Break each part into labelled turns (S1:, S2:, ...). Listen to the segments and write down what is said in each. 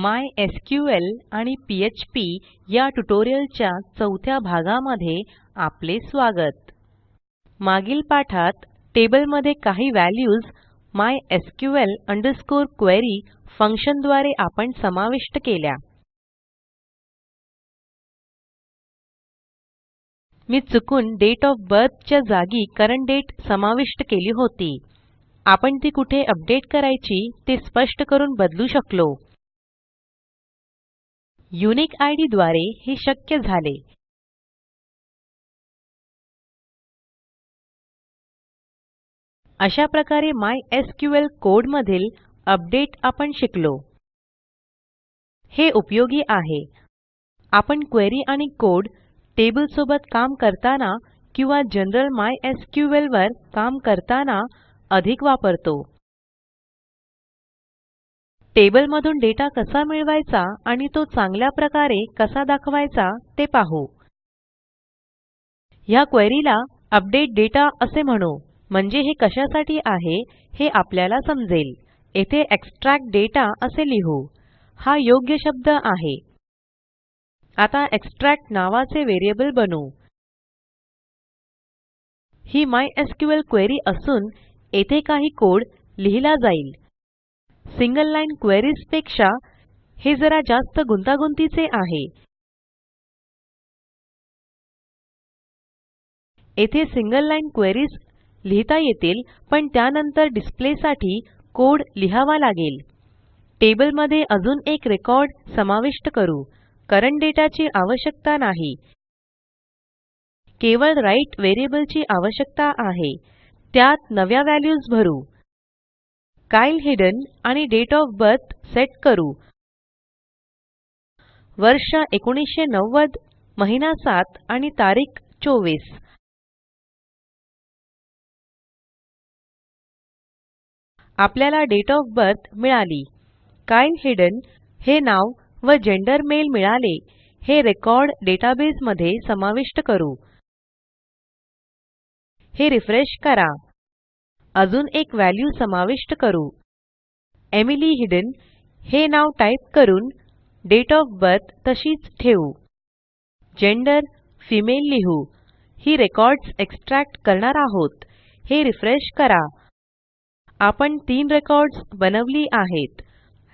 S1: MySQL आणि PHP या ट्युटोरियलच्या चौथ्या भागामध्ये आपले स्वागत मागील पाठात टेबलमध्ये काही व्हॅल्यूज mysql क्वेरी फंक्शनद्वारे आपण समाविष्ट केल्या मी चुकून डेट ऑफ बर्थच्या जागी करंट डेट समाविष्ट केली होती आपण ती कुठे अपडेट करायची ते स्पष्ट करून बदलू शकलो युनिक आय द्वारे हे शक्य झाले अशा प्रकारे क्यू कोड मधील अपडेट आपण शिकलो हे उपयोगी आहे आपण क्वेरी आणि कोड टेबल सोबत काम करताना किंवा जनरल माय क्यू वर काम करताना अधिक वापरतो टेबलमधून डेटा कसा मिळवायचा आणि तो चांगल्या प्रकारे कसा दाखवायचा ते पाहू या क्वेरीला अपडेट डेटा असे म्हणू म्हणजे हे कशासाठी आहे हे आपल्याला समजेल येथे एक्स्ट्रॅक्ट डेटा असे लिहू हा योग्य शब्द आहे आता एक्स्ट्रॅक्ट नावाचे व्हेरिएबल बनवू ही मायस्क्ल क्वेरी असून येथे काही कोड लिहिला जाईल सिंगल लाईन क्वेरीज पेक्षा हे जरा जास्त गुंतागुंतीचे आहे येथे सिंगल लाईन क्वेरीज लिहिता येतील पण त्यानंतर डिस्प्लेसाठी कोड लिहावा लागेल टेबलमध्ये अजून एक रेकॉर्ड समाविष्ट करू करंट डेटाची आवश्यकता नाही केवळ राइट व्हेरिएबलची आवश्यकता आहे त्यात नव्या व्हॅल्यूज भरू काईल हिडन आणि डेट ऑफ बर्थ सेट करू वर्ष 1990 महिना 7 आणि तारीख 24 आपल्याला डेट ऑफ बर्थ मिळाली काईल हिडन हे नाव व जेंडर मेल मिळाले हे रेकॉर्ड डेटाबेस मध्ये समाविष्ट करू हे रिफ्रेश करा अजून एक व्हॅल्यू समाविष्ट करू एमिली हिडन हे नाव टाईप करून डेट ऑफ बर्थ तशीच ठेवू जेंडर फिमेल लिहू ही रेकॉर्ड्स एक्स्ट्रॅक्ट करणार आहोत हे रिफ्रेश करा आपण तीन रेकॉर्ड्स बनवली आहेत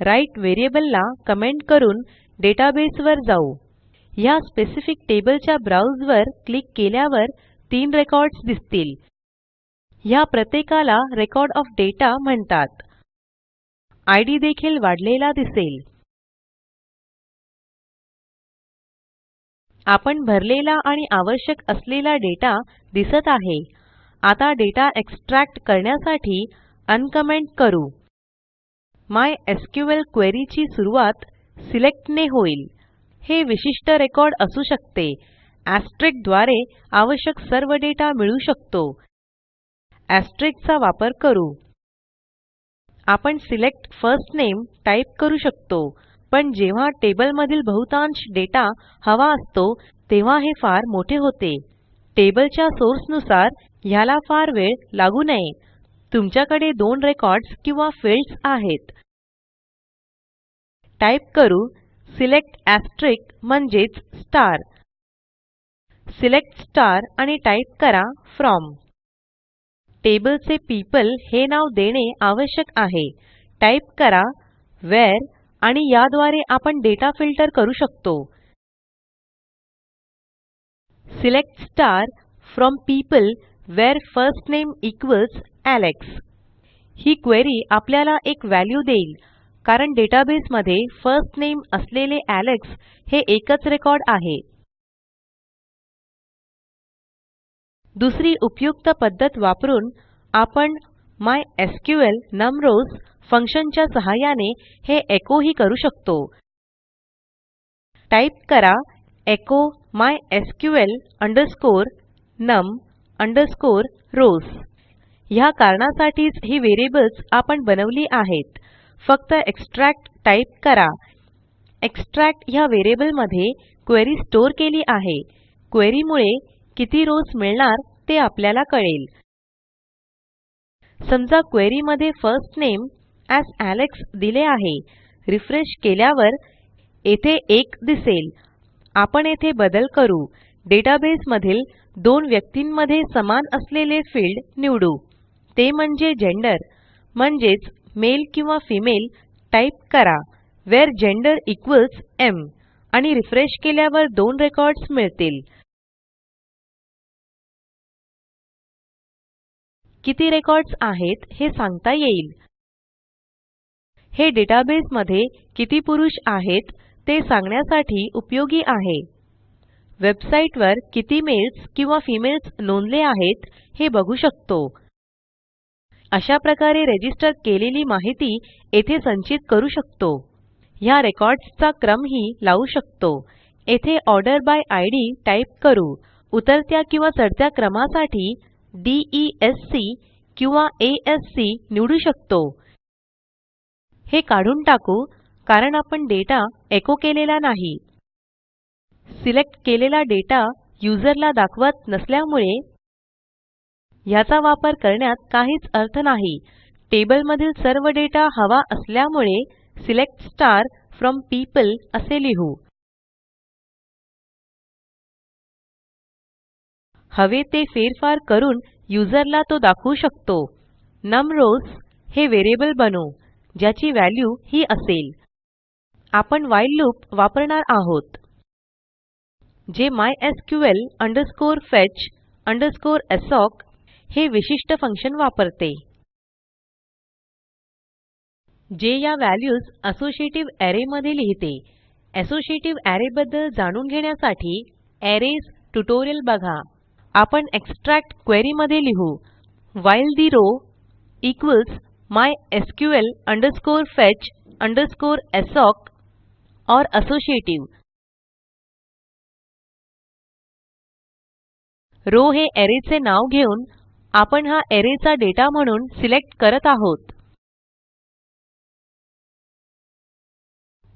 S1: राईट व्हेरिएबलला कमेंट करून डेटाबेसवर जाऊ ह्या स्पेसिफिक टेबलच्या ब्राऊजवर क्लिक केल्यावर तीन रेकॉर्ड्स दिसतील या प्रत्येकाला रेकॉर्ड ऑफ डेटा म्हणतात डी देखील वाढलेला दिसेल आपण भरलेला आणि आवश्यक असलेला डेटा दिसत आहे आता डेटा एक्सट्रॅक्ट करण्यासाठी अनकमेंट करू माय एसक्यूएल क्वेरीची सुरुवात सिलेक्टने होईल हे विशिष्ट रेकॉर्ड असू शकते ऍस्ट्रिक द्वारे आवश्यक सर्व डेटा मिळू शकतो asterisk चा वापर करू आपण सिलेक्ट फर्स्ट नेम टाईप करू शकतो पण जेव्हा टेबल मधील बहुतांश डेटा हवा असतो तेव्हा हे फार मोठे होते टेबलच्या सोर्सनुसार ह्याला फार वेळ लागू नये तुमच्याकडे दोन रेकॉर्ड्स किंवा फील्ड्स आहेत टाइप करू सिलेक्ट asterisk म्हणजेच स्टार सिलेक्ट स्टार आणि टाइप करा फ्रॉम टेबलचे पीपल हे नाव देणे आवश्यक आहे टाईप करा वेअर आणि याद्वारे आपण डेटा फिल्टर करू शकतो select star from people where first name equals Alex ही क्वेरी आपल्याला एक व्हॅल्यू देईल कारण डेटाबेसमध्ये फर्स्ट नेम असलेले एलेक्स हे एकच रेकॉर्ड आहे दुसरी उपयुक्त पद्धत वापरून आपण माय नम रोज फंक्शनच्या सहाय्याने हे एको ही करू शकतो टाईप करा माय अंडरस्कोर नम अंडरस्कोर रोज ह्या कारणासाठीच ही व्हेरिएबल्स आपण बनवली आहेत फक्त एक्स्ट्रॅक्ट टाईप करा एक्स्ट्रॅक्ट ह्या मध्ये क्वेरी स्टोअर केली आहे क्वेरीमुळे किती रोज मिळणार ते आपल्याला कळेल समजा क्वेरी मध्ये फर्स्ट नेम एएस एलेक्स दिले आहे रिफ्रेश केल्यावर येथे एक दिसेल आपण येथे बदल करू डेटाबेस मधील दोन व्यक्तींमध्ये समान असलेले फील्ड निवडू ते म्हणजे जेंडर म्हणजेच मेल किंवा फिमेल टाईप करा वेअर जेंडर इक्वल्स एम आणि रिफ्रेश केल्यावर दोन रेकॉर्ड्स मिळतील किती रेकॉर्ड्स आहेत हे सांगता येईल हे मध्ये किती पुरुष आहेत ते सांगण्यासाठी उपयोगी आहे वेबसाईटवर किती मेल्स किंवा फीमेल्स नोंदले आहेत हे बघू शकतो अशा प्रकारे रजिस्टर केलेली माहिती येथे संचित करू शकतो या रेकॉर्ड्सचा क्रमही लावू शकतो येथे ऑर्डर बाय आयडी टाईप करू उतरत्या किंवा चढत्या क्रमासाठी DESC किंवा ASC निवडू शकतो हे काढून टाकू कारण आपण डेटा एको केलेला नाही सिलेक्ट केलेला डेटा युजरला दाखवत नसल्यामुळे याचा वापर करण्यात काहीच अर्थ नाही टेबल टेबलमधील सर्व डेटा हवा असल्यामुळे सिलेक्ट स्टार फ्रॉम पीपल असे लिहू हवे ते फेरफार करून युजरला तो दाखवू शकतो नमरोस हे व्हेरिएबल बनवू ज्याची व्हॅल्यू ही असेल आपण व्हाईल लूप वापरणार आहोत जे माय फेच fetch एसॉक हे विशिष्ट फंक्शन वापरते जे या व्हॅल्यूज असोसिएटिव्ह ॲरेमध्ये मध्ये लिहिते असोसिएटिव्ह ऍरे बद्दल जाणून घेण्यासाठी अरेज ट्युटोरियल बघा आपण एक्स्ट्रॅक्ट क्वेरी मध्ये लिहू व्हाईल ठे row equals mysql fetch assoc और असोसिएटिव्ह रो हे एरे चे नाव घेऊन आपण हा एरेचा डेटा म्हणून सिलेक्ट करत आहोत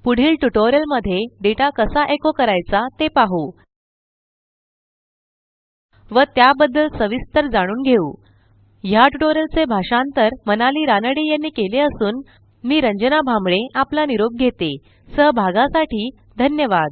S1: पुढील ट्युटोरियल मध्ये डेटा कसा एको करायचा ते पाहू व त्याबद्दल सविस्तर जाणून घेऊ ह्या ट्युटोरियलचे भाषांतर मनाली रानडे यांनी केले असून मी रंजना भांबळे आपला निरोप घेते सहभागासाठी धन्यवाद